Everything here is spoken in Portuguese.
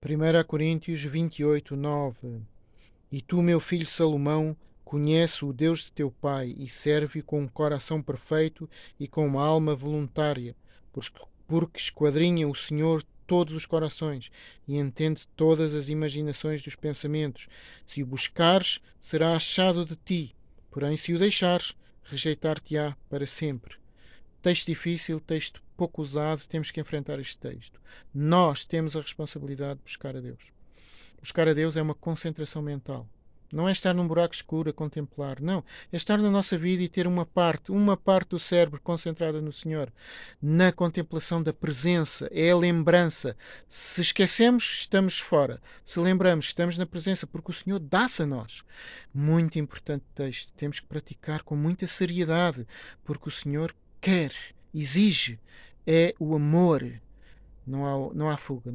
1 Coríntios 28, 9 E tu, meu filho Salomão, conhece o Deus de teu pai e serve com um coração perfeito e com uma alma voluntária, porque esquadrinha o Senhor todos os corações e entende todas as imaginações dos pensamentos. Se o buscares, será achado de ti, porém, se o deixares, rejeitar-te-á para sempre. Texto difícil, texto pouco usado, temos que enfrentar este texto. Nós temos a responsabilidade de buscar a Deus. Buscar a Deus é uma concentração mental. Não é estar num buraco escuro a contemplar, não. É estar na nossa vida e ter uma parte, uma parte do cérebro concentrada no Senhor, na contemplação da presença, é a lembrança. Se esquecemos, estamos fora. Se lembramos, estamos na presença, porque o Senhor dá-se a nós. Muito importante texto. Temos que praticar com muita seriedade, porque o Senhor quer, exige, é o amor. Não há, não há fuga.